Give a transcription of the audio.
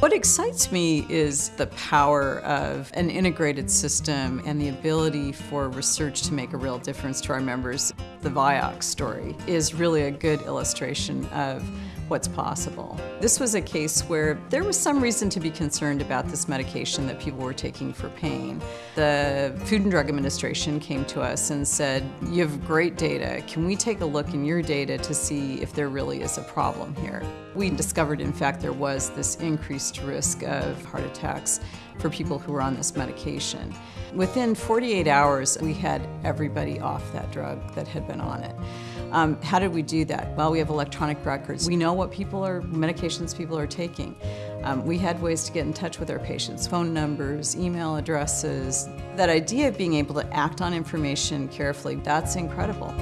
What excites me is the power of an integrated system and the ability for research to make a real difference to our members. The Vioxx story is really a good illustration of what's possible. This was a case where there was some reason to be concerned about this medication that people were taking for pain. The Food and Drug Administration came to us and said, you have great data. Can we take a look in your data to see if there really is a problem here? We discovered, in fact, there was this increased risk of heart attacks for people who were on this medication. Within 48 hours, we had everybody off that drug that had been on it. Um, how did we do that? Well, we have electronic records. We know what people are, medications people are taking. Um, we had ways to get in touch with our patients, phone numbers, email addresses. That idea of being able to act on information carefully, that's incredible.